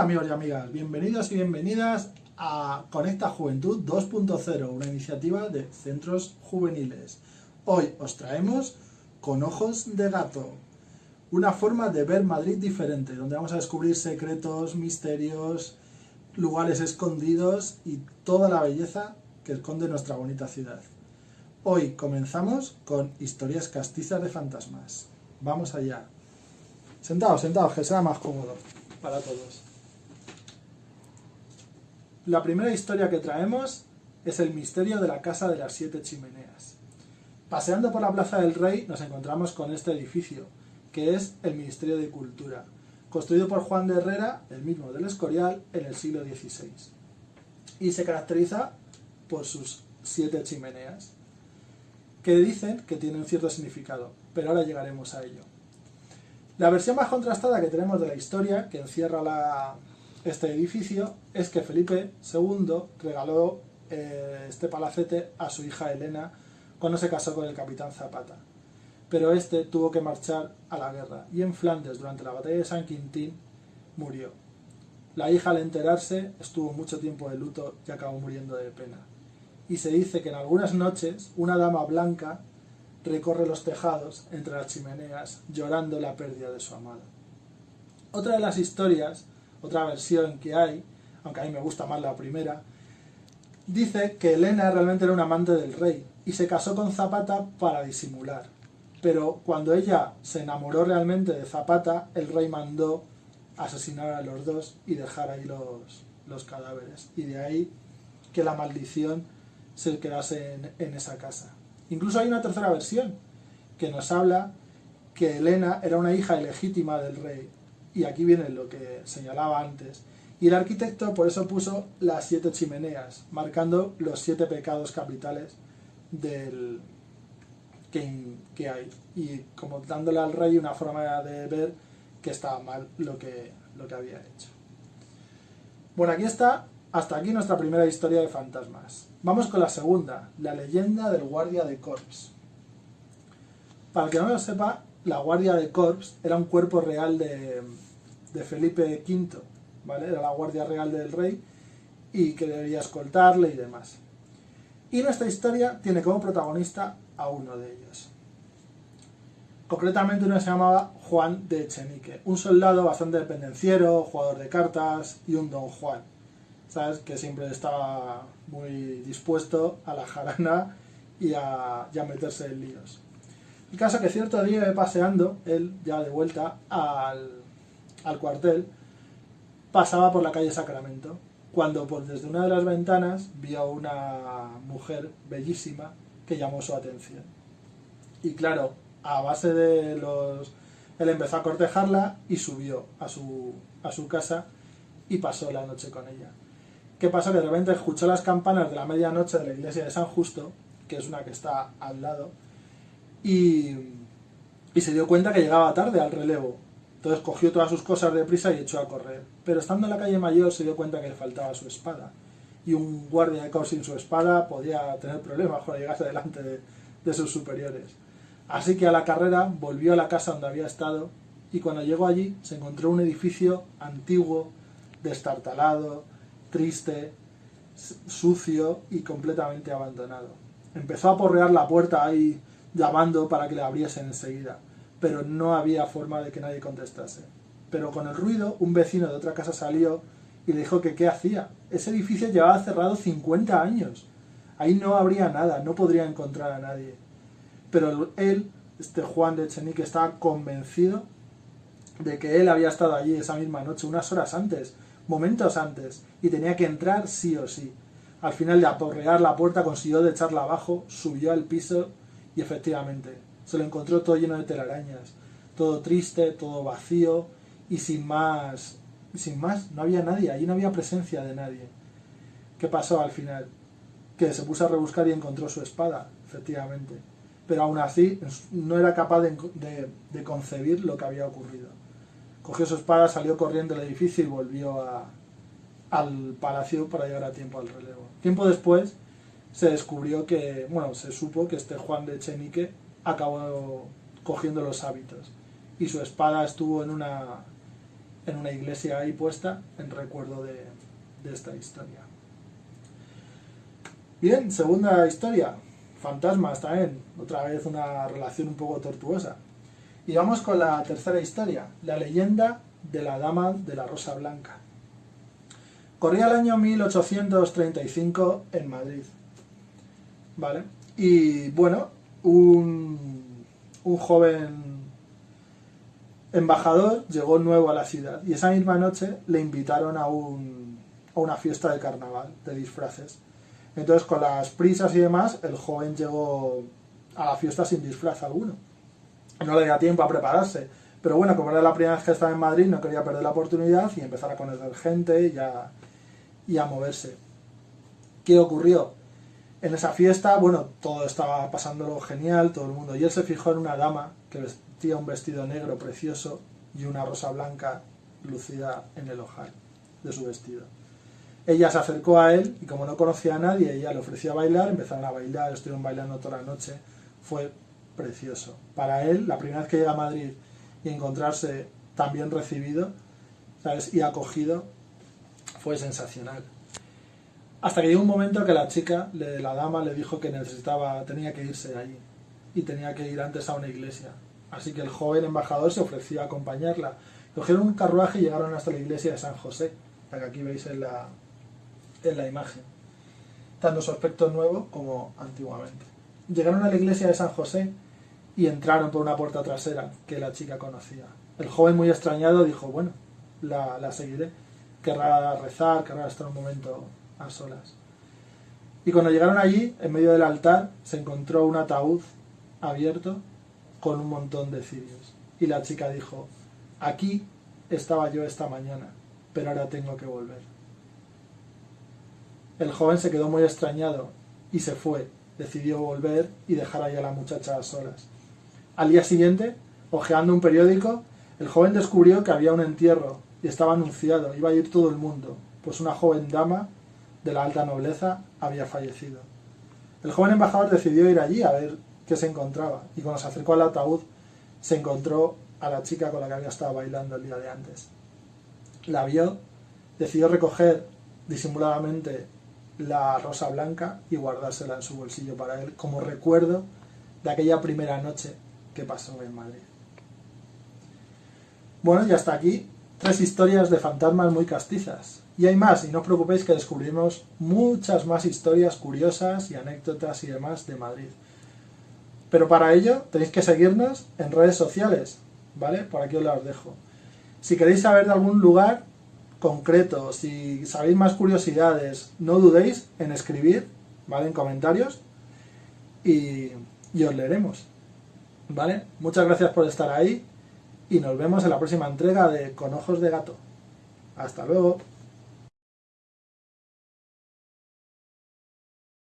Hola amigos y amigas, bienvenidos y bienvenidas a Conecta Juventud 2.0, una iniciativa de centros juveniles. Hoy os traemos Con Ojos de Gato, una forma de ver Madrid diferente, donde vamos a descubrir secretos, misterios, lugares escondidos y toda la belleza que esconde nuestra bonita ciudad. Hoy comenzamos con historias castizas de fantasmas. Vamos allá. Sentados, sentados, que sea más cómodo para todos. La primera historia que traemos es el misterio de la Casa de las Siete Chimeneas. Paseando por la Plaza del Rey nos encontramos con este edificio, que es el Ministerio de Cultura, construido por Juan de Herrera, el mismo del Escorial, en el siglo XVI. Y se caracteriza por sus siete chimeneas, que dicen que tienen cierto significado, pero ahora llegaremos a ello. La versión más contrastada que tenemos de la historia, que encierra la, este edificio es que Felipe II regaló eh, este palacete a su hija Elena cuando se casó con el capitán Zapata. Pero este tuvo que marchar a la guerra y en Flandes durante la batalla de San Quintín murió. La hija al enterarse estuvo mucho tiempo de luto y acabó muriendo de pena. Y se dice que en algunas noches una dama blanca recorre los tejados entre las chimeneas llorando la pérdida de su amado. Otra de las historias otra versión que hay, aunque a mí me gusta más la primera, dice que Elena realmente era un amante del rey y se casó con Zapata para disimular. Pero cuando ella se enamoró realmente de Zapata, el rey mandó asesinar a los dos y dejar ahí los, los cadáveres. Y de ahí que la maldición se quedase en, en esa casa. Incluso hay una tercera versión que nos habla que Elena era una hija ilegítima del rey y aquí viene lo que señalaba antes. Y el arquitecto por eso puso las siete chimeneas, marcando los siete pecados capitales del que, hay. Y como dándole al rey una forma de ver que estaba mal lo que, lo que había hecho. Bueno, aquí está, hasta aquí nuestra primera historia de fantasmas. Vamos con la segunda, la leyenda del guardia de Corps. Para el que no lo sepa, la Guardia de Corps era un cuerpo real de, Felipe V, ¿vale? Era la Guardia Real del Rey y que debía escoltarle y demás. Y nuestra historia tiene como protagonista a uno de ellos. Concretamente uno se llamaba Juan de Echenique, un soldado bastante dependenciero, jugador de cartas y un don Juan, ¿sabes? Que siempre estaba muy dispuesto a la jarana y a, y a meterse en líos. El caso que cierto día paseando, él ya de vuelta al, cuartel, pasaba por la calle Sacramento, cuando por desde una de las ventanas vio una mujer bellísima que llamó su atención. Y claro, a base de los... Él empezó a cortejarla y subió a su, a su casa y pasó la noche con ella. ¿Qué pasó? Que de repente escuchó las campanas de la medianoche de la iglesia de San Justo, que es una que está al lado, y, se dio cuenta que llegaba tarde al relevo. Entonces cogió todas sus cosas de prisa y echó a correr. Pero estando en la calle mayor se dio cuenta que le faltaba su espada. Y un guardia de caos sin su espada podía tener problemas cuando llegase delante de, de sus superiores. Así que a la carrera volvió a la casa donde había estado y cuando llegó allí se encontró un edificio antiguo, destartalado, triste, sucio y completamente abandonado. Empezó a porrear la puerta ahí llamando para que le abriesen enseguida, pero no había forma de que nadie contestase. Pero con el ruido, un vecino de otra casa salió y le dijo que qué hacía. Ese edificio llevaba cerrado 50 años. Ahí no habría nada, no podría encontrar a nadie. Pero él, este Juan de Echenique, estaba convencido de que él había estado allí esa misma noche, unas horas antes, momentos antes, y tenía que entrar sí o sí. Al final de aporrear la puerta consiguió de echarla abajo, subió al piso y efectivamente, se lo encontró todo lleno de telarañas, todo triste, todo vacío y sin más, sin más, no había nadie, allí no había presencia de nadie. ¿Qué pasó al final? Que se puso a rebuscar y encontró su espada, efectivamente. Pero aún así no era capaz de, concebir lo que había ocurrido. Cogió su espada, salió corriendo del edificio y volvió al palacio para llegar a tiempo al relevo. Tiempo después, se descubrió que, bueno, se supo que este Juan de Echenique acabó cogiendo los hábitos y su espada estuvo en una en una iglesia ahí puesta en recuerdo de, de esta historia. Bien, segunda historia, fantasmas también, otra vez una relación un poco tortuosa. Y vamos con la tercera historia, la leyenda de la Dama de la Rosa Blanca. Corría el año 1835 en Madrid. ¿Vale? Y bueno, un, un joven embajador llegó nuevo a la ciudad y esa misma noche le invitaron a, un, a una fiesta de carnaval, de disfraces. Entonces, con las prisas y demás, el joven llegó a la fiesta sin disfraz alguno. No le dio tiempo a prepararse. Pero bueno, como era la primera vez que estaba en Madrid, no quería perder la oportunidad y empezar a conocer gente y y a moverse. ¿Qué ocurrió? En esa fiesta, bueno, todo estaba pasándolo genial, todo el mundo. Y él se fijó en una dama que vestía un vestido negro precioso y una rosa blanca lucida en el ojal de su vestido. Ella se acercó a él y como no conocía a nadie, ella le ofreció a bailar, empezaron a bailar, estuvieron bailando toda la noche. Fue precioso. Para él, la primera vez que llega a Madrid y encontrarse tan bien recibido ¿sabes? y acogido, fue sensacional. Hasta que llegó un momento que la chica, la dama, le dijo que necesitaba, tenía que irse allí y tenía que ir antes a una iglesia. Así que el joven embajador se ofreció a acompañarla. Cogieron un carruaje y llegaron hasta la iglesia de San José, la que aquí veis en la, en la imagen, tanto su aspecto nuevo como antiguamente. Llegaron a la iglesia de San José y entraron por una puerta trasera que la chica conocía. El joven muy extrañado dijo, bueno, la, la seguiré, querrá rezar, querrá estar un momento a solas. Y cuando llegaron allí, en medio del altar, se encontró un ataúd abierto con un montón de cirios. Y la chica dijo, aquí estaba yo esta mañana, pero ahora tengo que volver. El joven se quedó muy extrañado y se fue. Decidió volver y dejar allá a la muchacha a solas. Al día siguiente, hojeando un periódico, el joven descubrió que había un entierro y estaba anunciado, iba a ir todo el mundo, pues una joven dama de la alta nobleza había fallecido. El joven embajador decidió ir allí a ver qué se encontraba y cuando se acercó al ataúd se encontró a la chica con la que había estado bailando el día de antes. La vio, decidió recoger disimuladamente la rosa blanca y guardársela en su bolsillo para él como recuerdo de aquella primera noche que pasó en Madrid. Bueno, y hasta aquí tres historias de fantasmas muy castizas. Y hay más, y no os preocupéis que descubrimos muchas más historias curiosas y anécdotas y demás de Madrid. Pero para ello tenéis que seguirnos en redes sociales, ¿vale? Por aquí os las dejo. Si queréis saber de algún lugar concreto, si sabéis más curiosidades, no dudéis en escribir, ¿vale? En comentarios y, y os leeremos, ¿vale? Muchas gracias por estar ahí y nos vemos en la próxima entrega de Con Ojos de Gato. Hasta luego.